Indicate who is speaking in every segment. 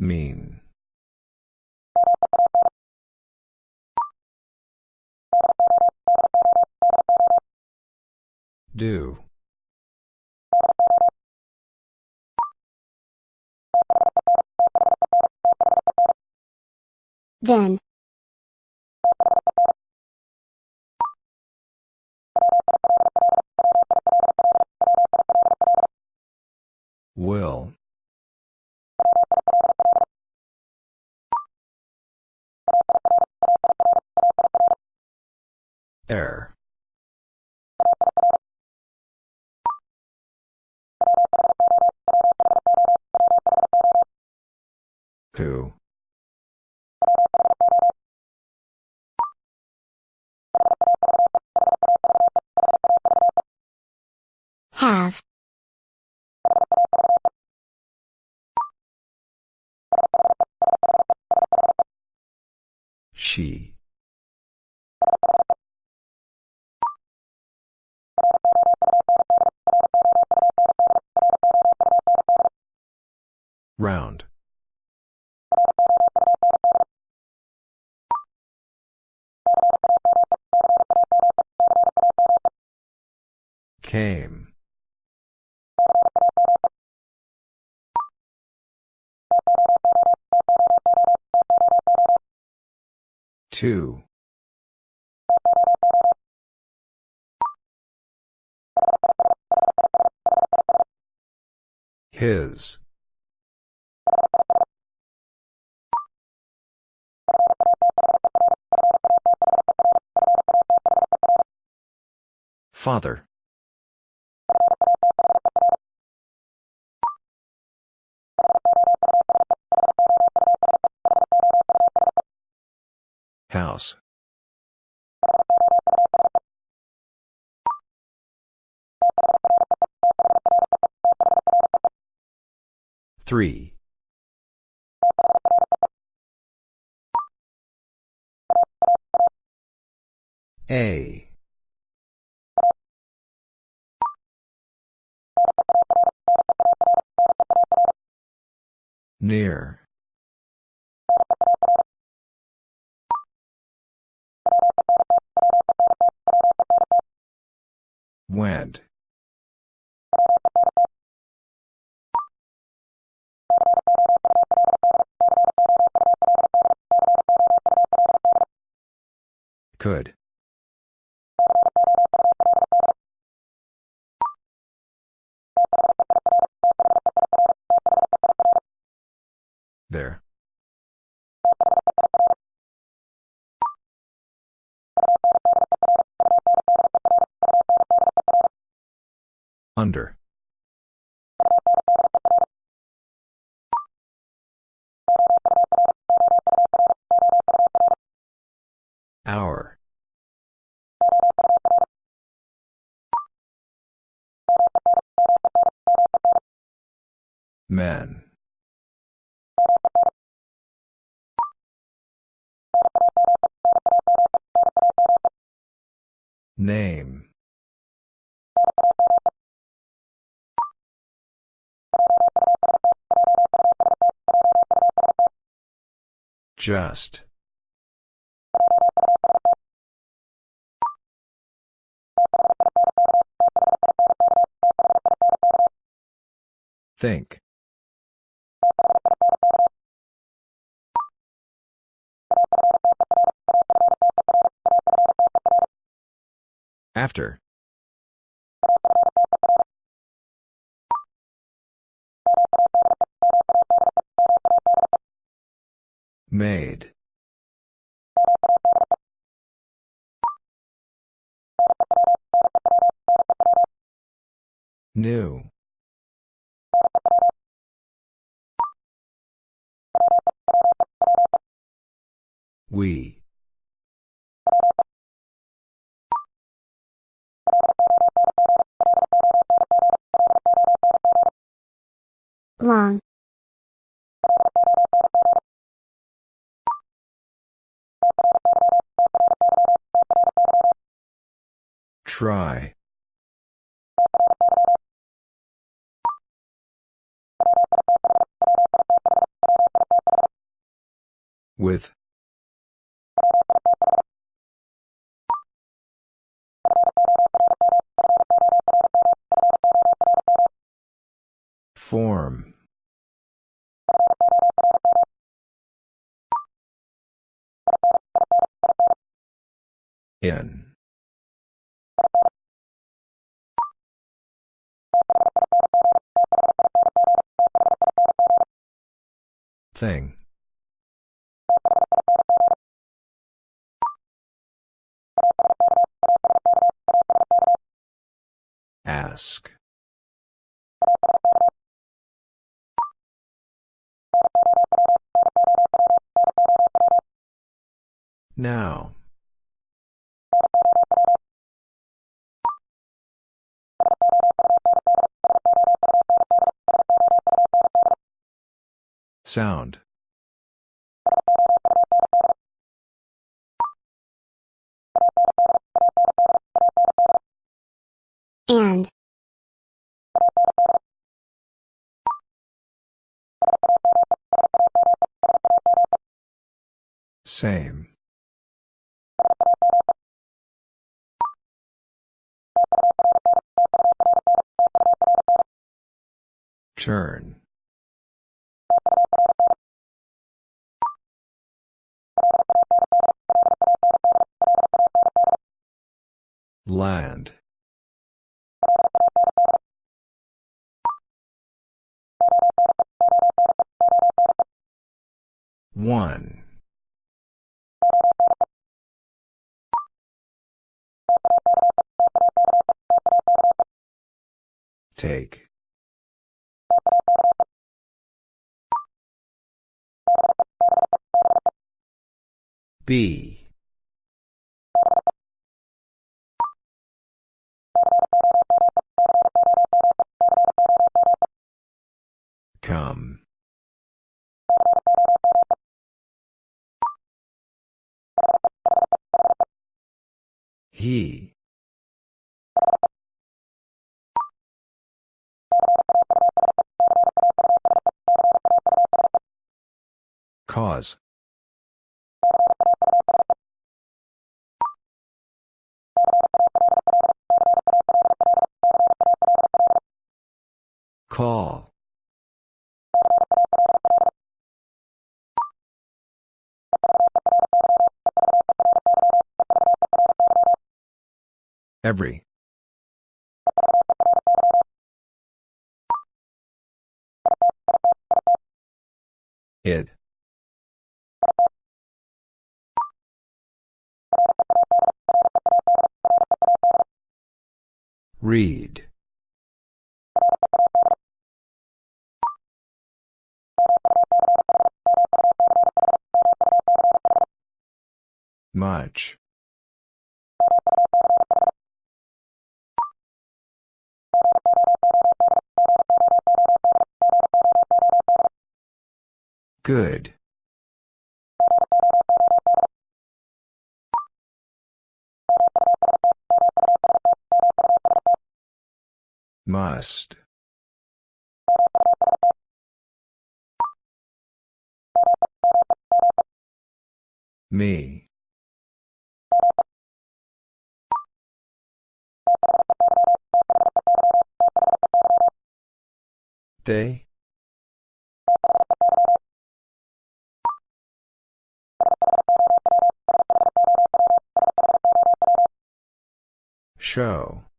Speaker 1: Mean. Do.
Speaker 2: Then.
Speaker 1: Came. Two. His. Father. Three. A. Near. Went. Could. There. Under. Men. Name. Just. Think. After. Made. New. We.
Speaker 2: Long.
Speaker 1: Try. With. Form. In. Thing. Ask. Now. Sound.
Speaker 2: And.
Speaker 1: Same. Turn. Land. One. Take. B. Cause. Call. Every. It. Read. Much. Good. Must. Me. They? Show.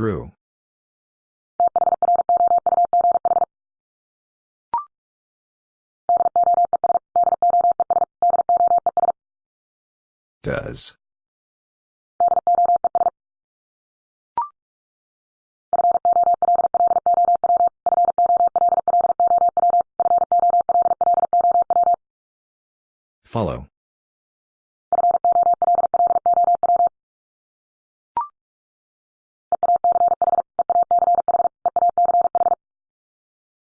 Speaker 1: Through. Does. Follow.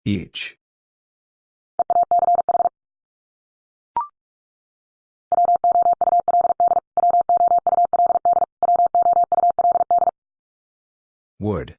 Speaker 1: Each. Would.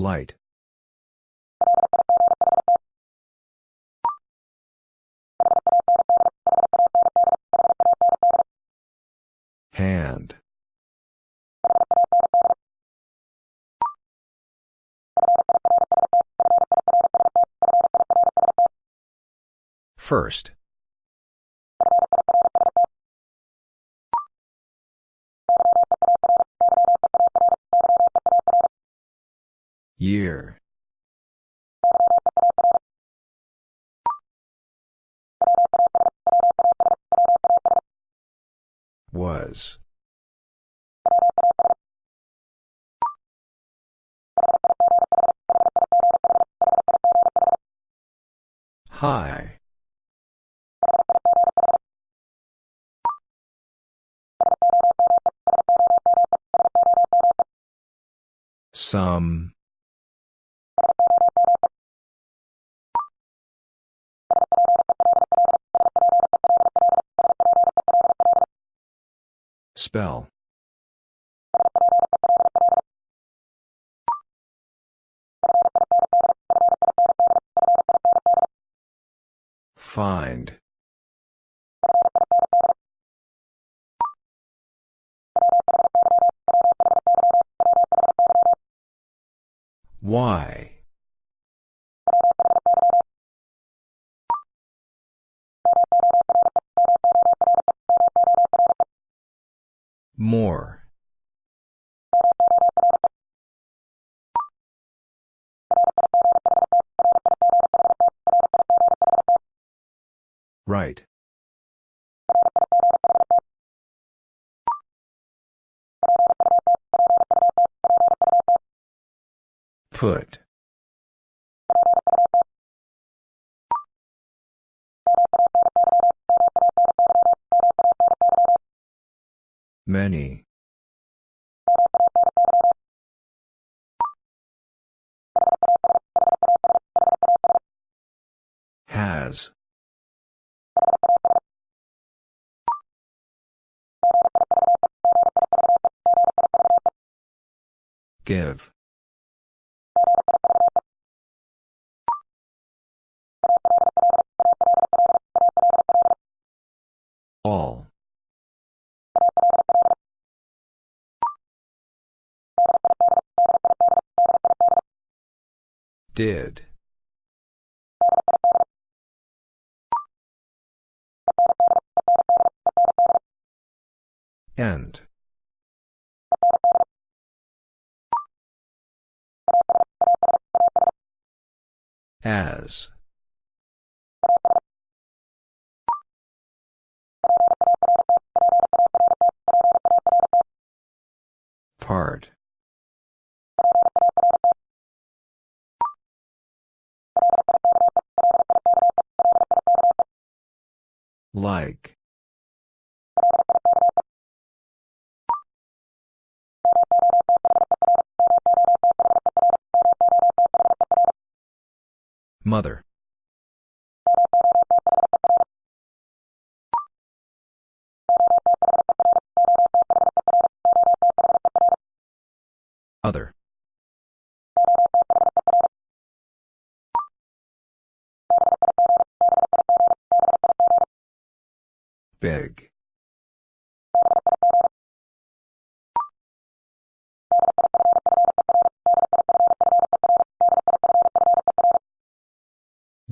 Speaker 1: Light. Hand. First. High. Some. Spell. Find. Why? More. Right. Put. Many. Give. All. Did. End. As. Part. Like. Mother.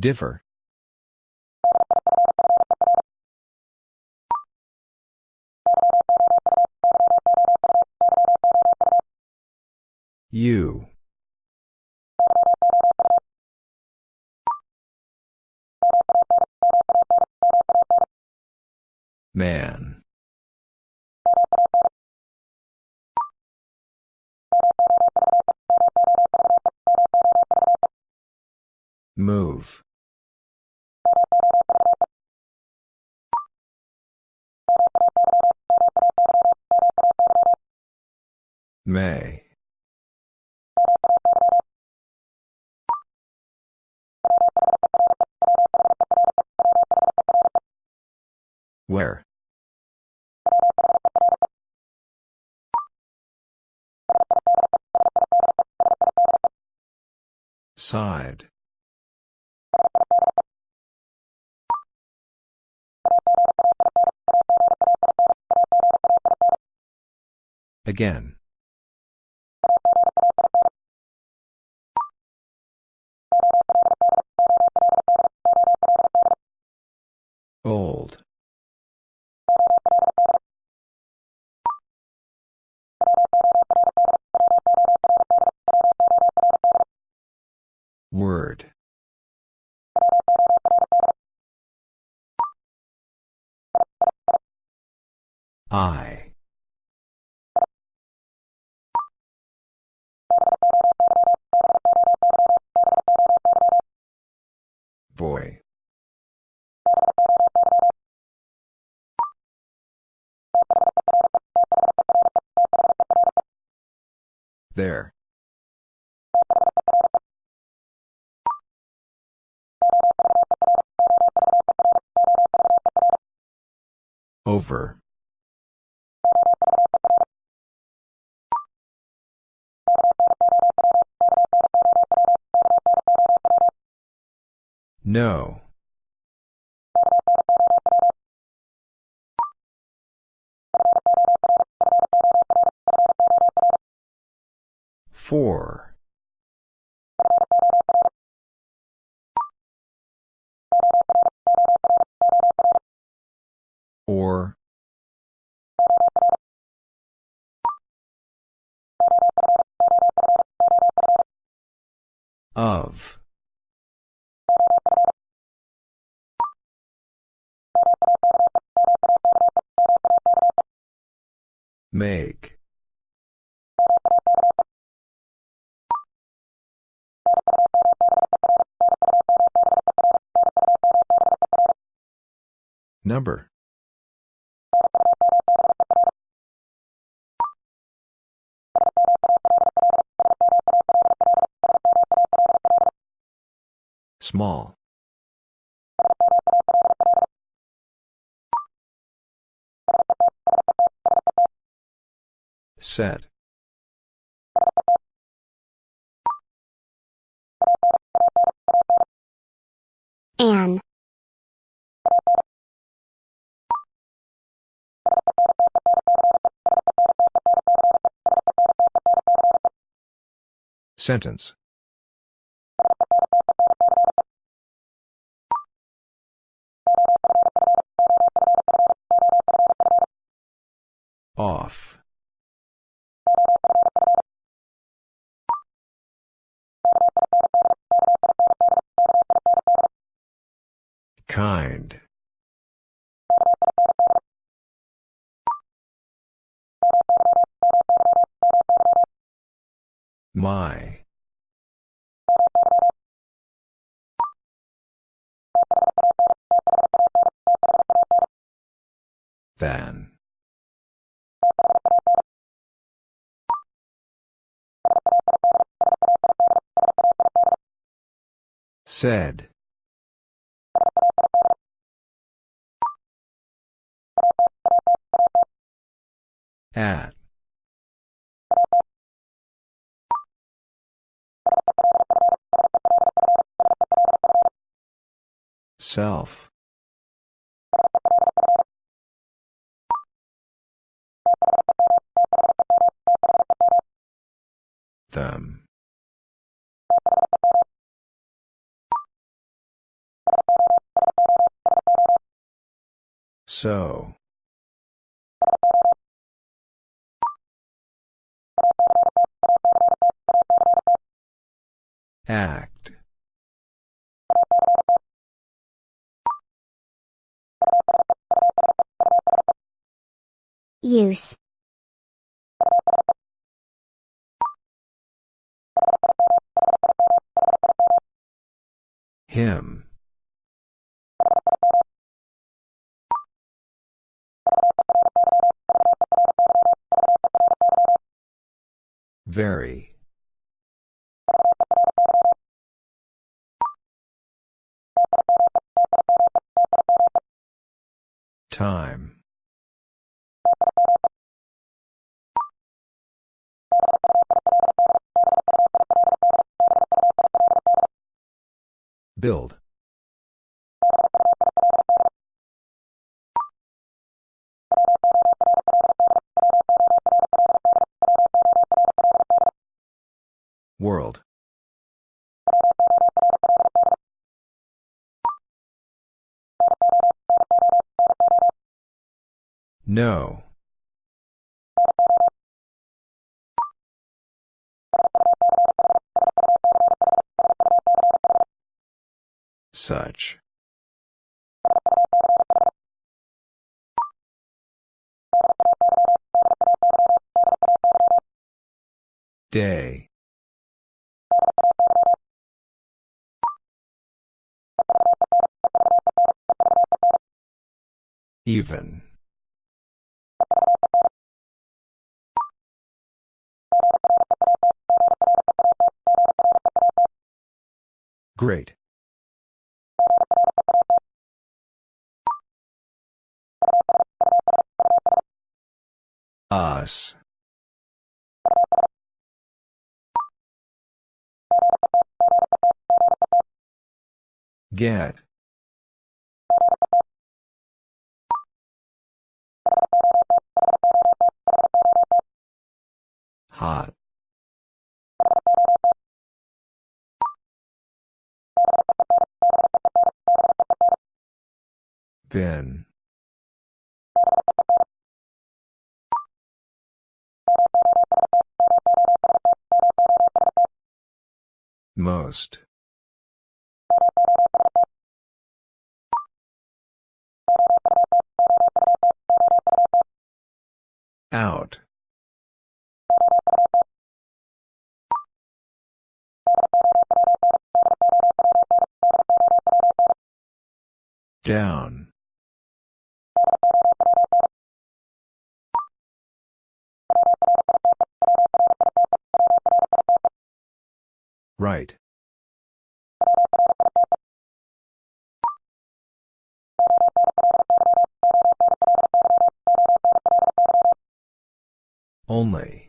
Speaker 1: Differ. You. Man. Move. May. Where? Side. Again. I. Boy. There. Over. No. Four. Or. Of. Make. Number. Small. Set.
Speaker 2: An.
Speaker 1: Sentence. Off. Kind. My. Than. Said. At. Self. Them. So. Act.
Speaker 2: Use.
Speaker 1: Him. Very. Time. Build. World. No. Such. Day. Even. Great. Us. Get. Hot. Bin. Most. Out. Down. Right. Only.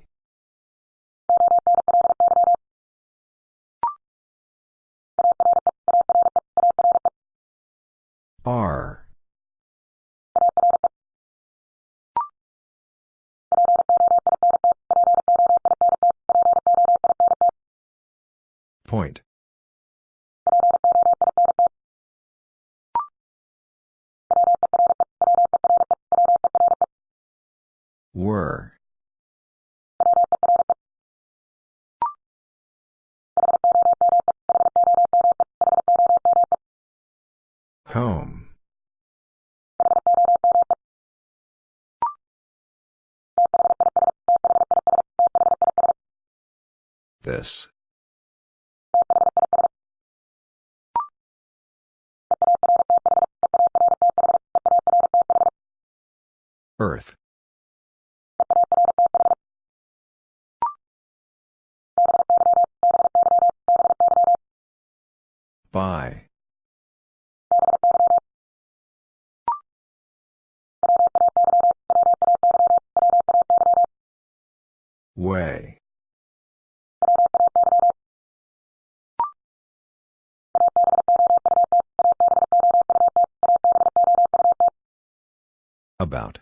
Speaker 1: Earth. By. Way. About.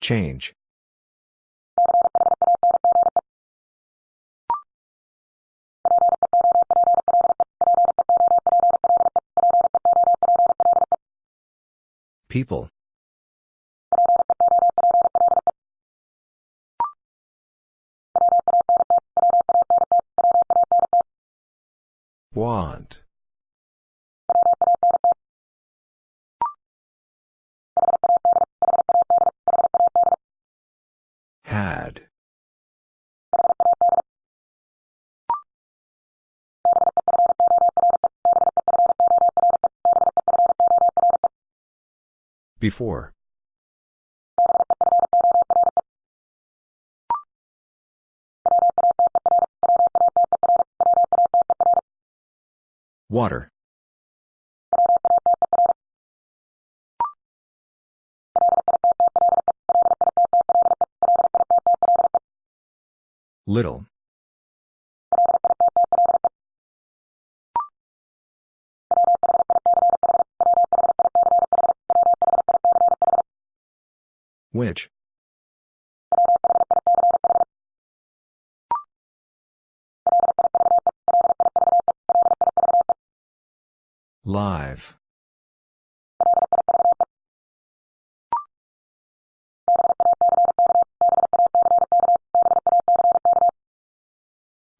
Speaker 1: Change. People. Want Had. Before. Water. Little. Which? Live.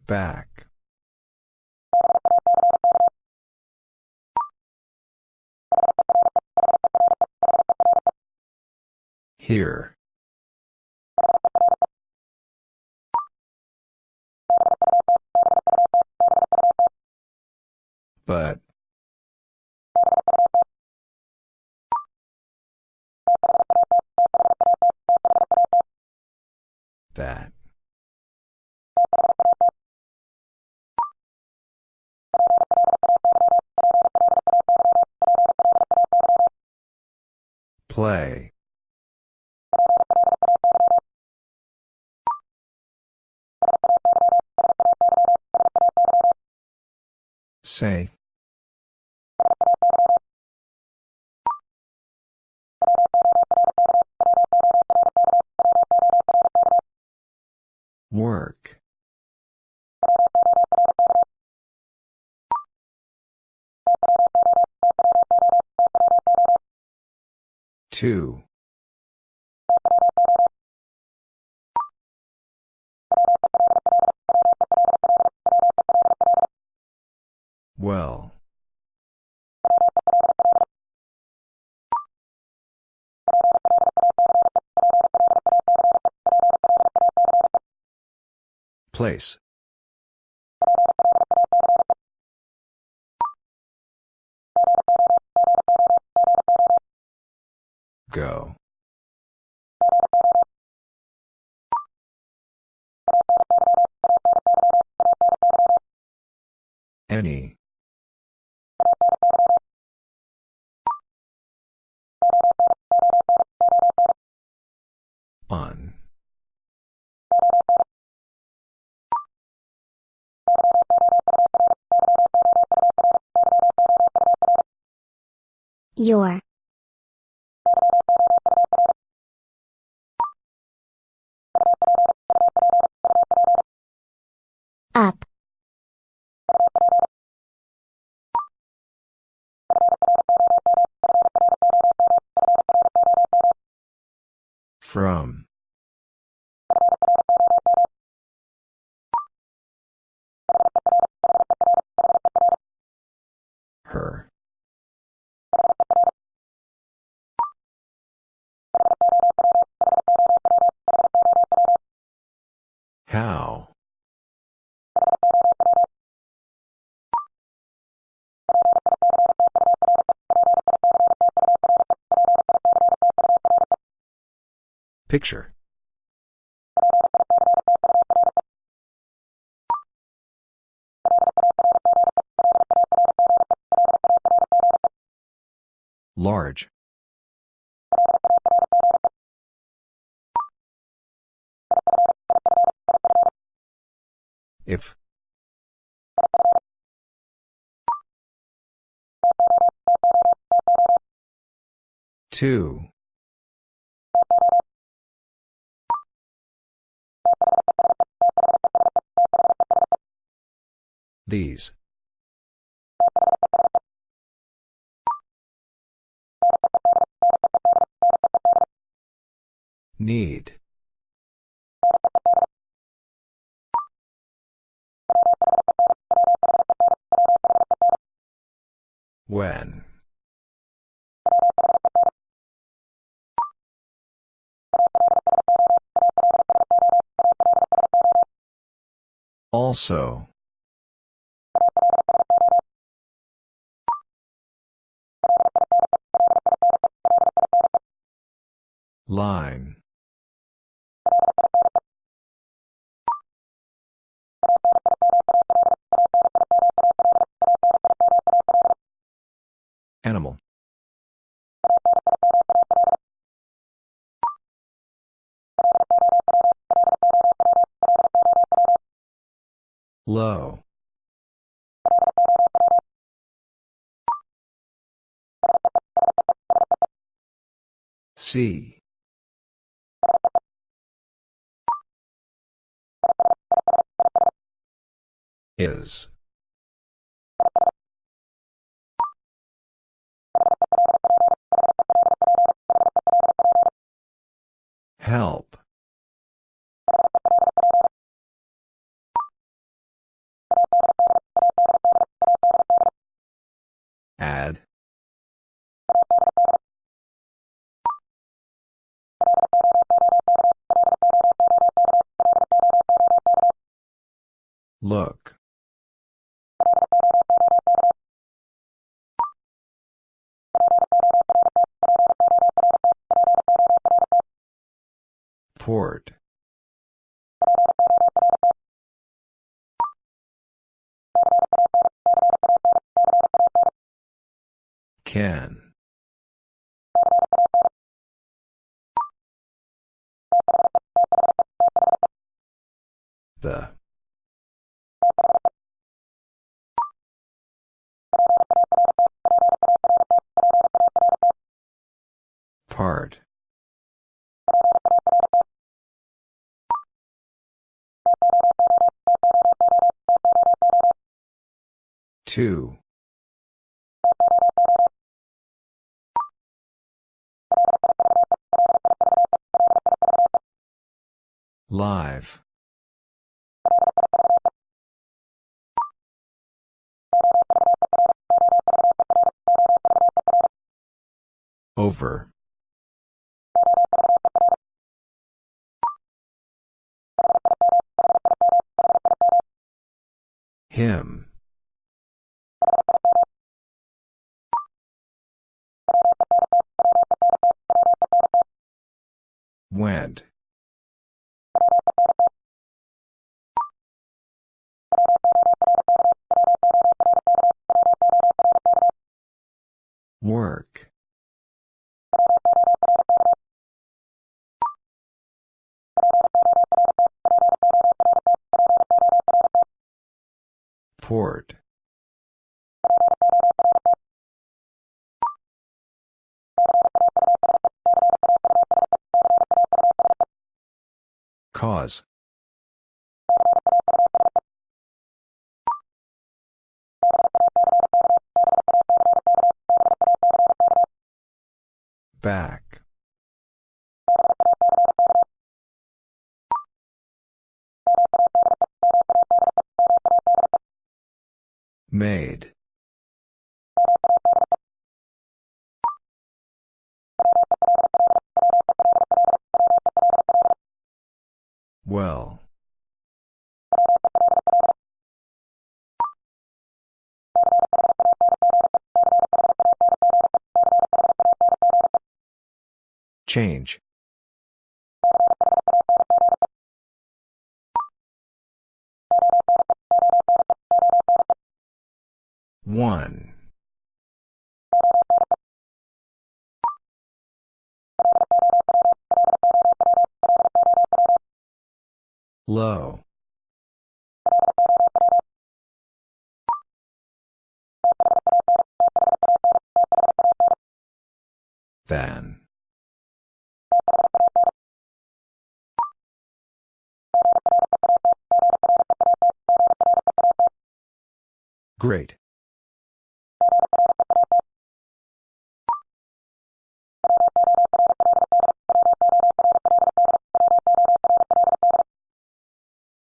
Speaker 1: Back. Here. But. Say. Work. Two. Place. Go. Any.
Speaker 2: Your. Up.
Speaker 1: From. Picture. Large. If. Two. These. Need. When. Also. Line. Animal. Low. See. Is. Port. Can. Two. Live. Over. Him. Went. Work. Port. Cause. Back. Made. Change. One. Low. Than. Great.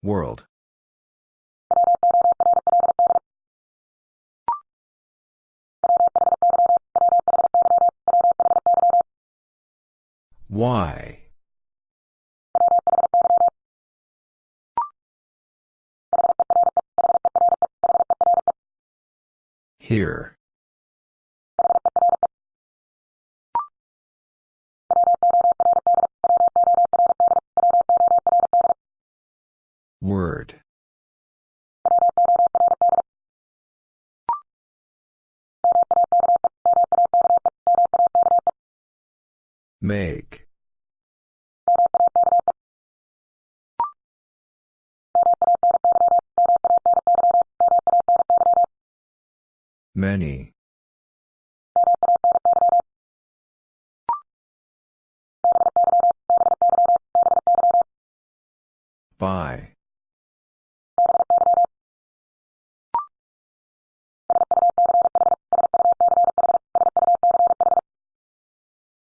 Speaker 1: World. Why? Here.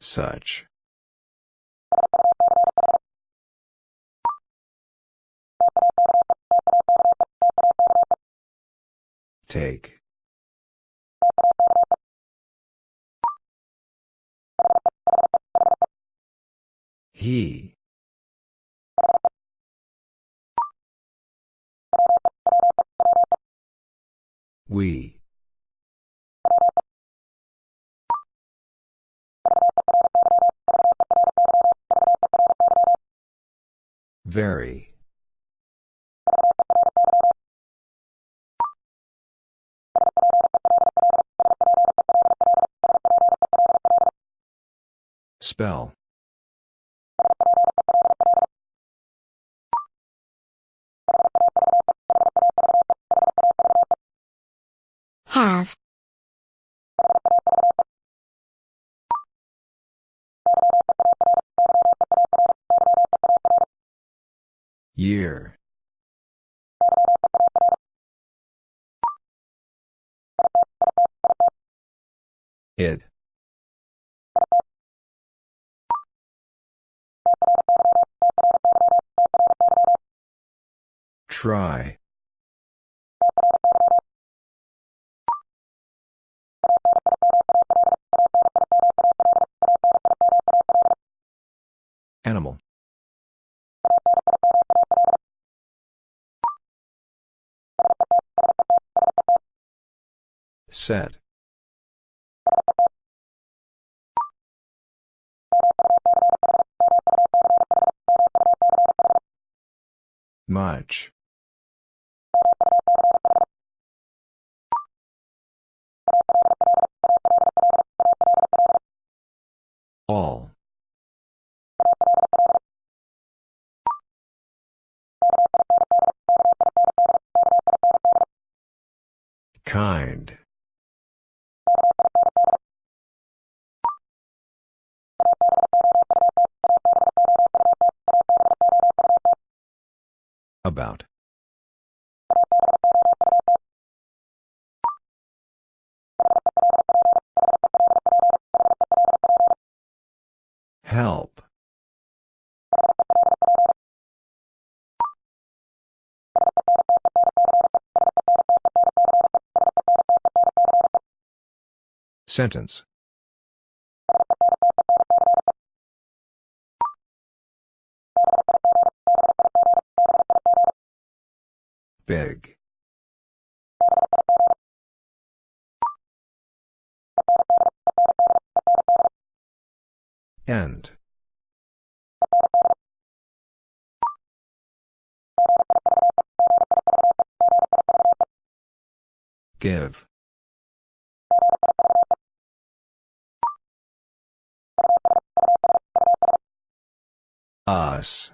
Speaker 1: Such. Take. He. We. Very. Spell.
Speaker 2: Have.
Speaker 1: Year. It. Try. Set. Much. Sentence. Big. End. Give. Us.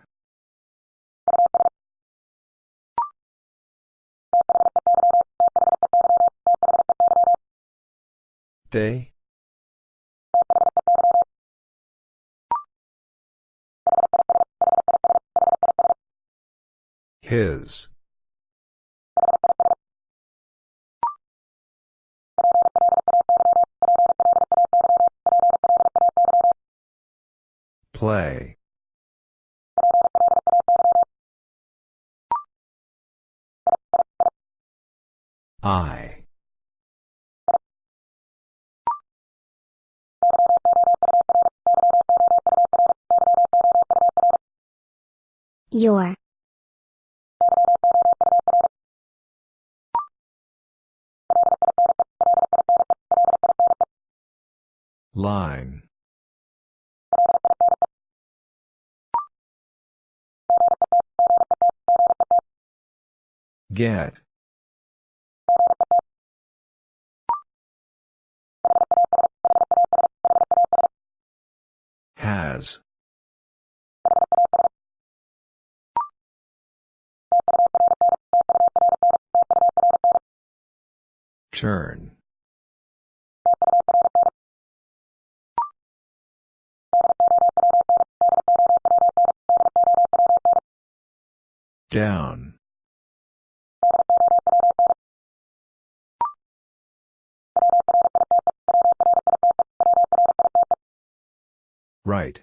Speaker 1: They? His. Play. I.
Speaker 2: Your.
Speaker 1: Line. Get. Has. Turn. Down. Right.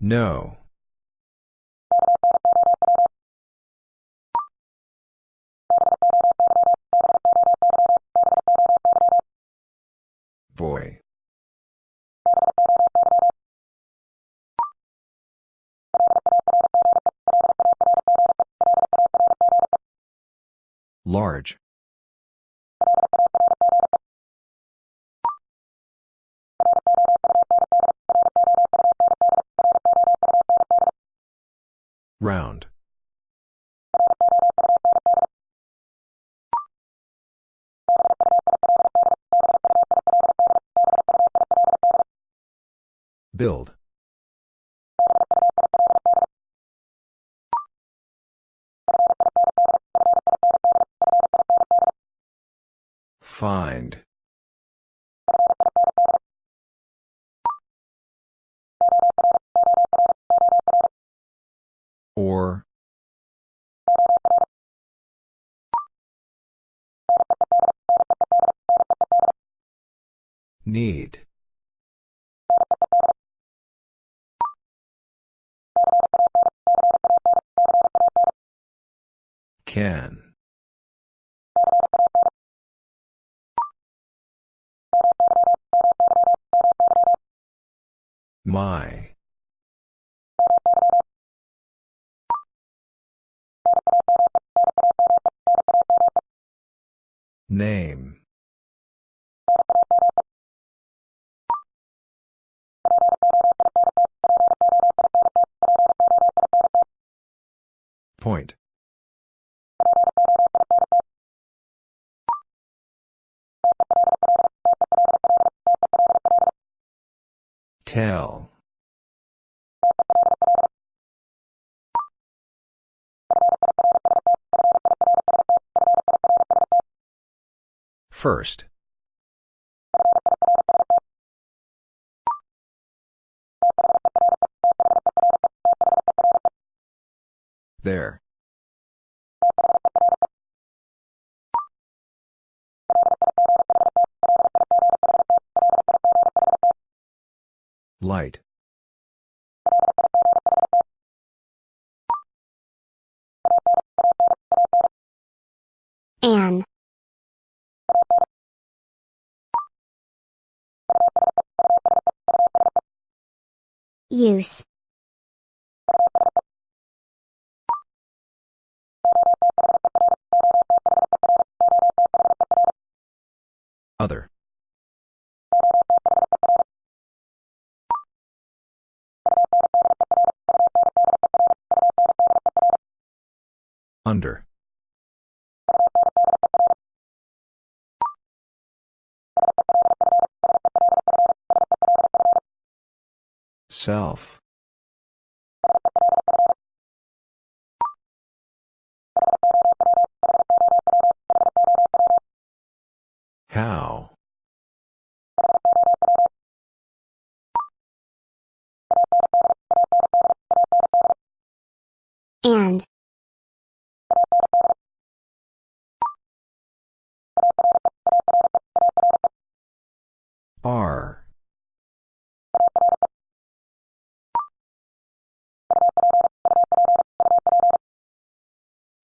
Speaker 1: No. Boy. Large. Round. Build. Find. Or. Need. Can. My. Name. Point. Tell. First. There. Light.
Speaker 2: An. Use.
Speaker 1: Self.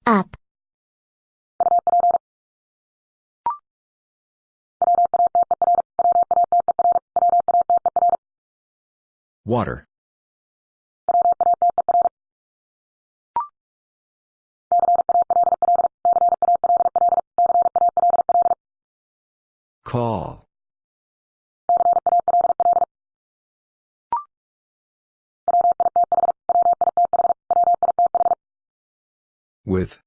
Speaker 2: up.
Speaker 1: Water. Call. With.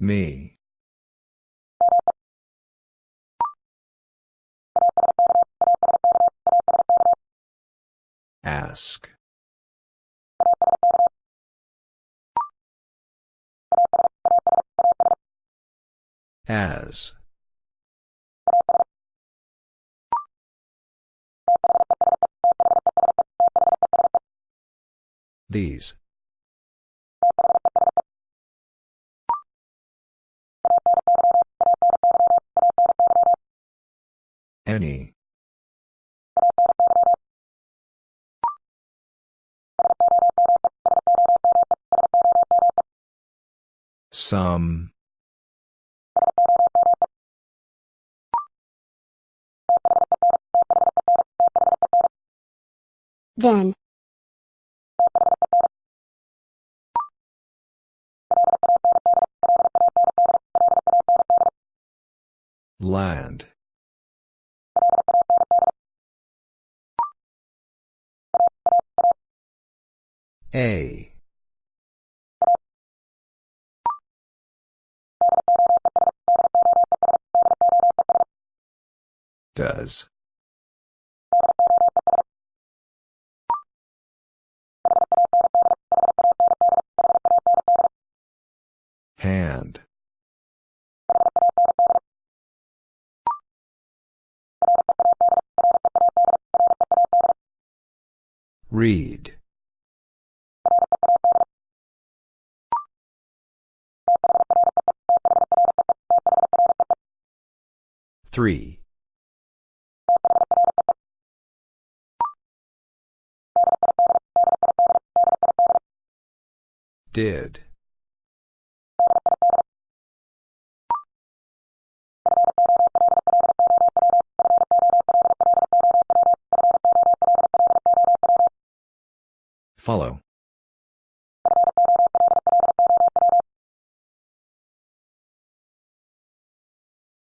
Speaker 1: Me. Ask. As. These. Any. Some.
Speaker 2: Then.
Speaker 1: Land. A. Does. Read. Three. Did. Follow.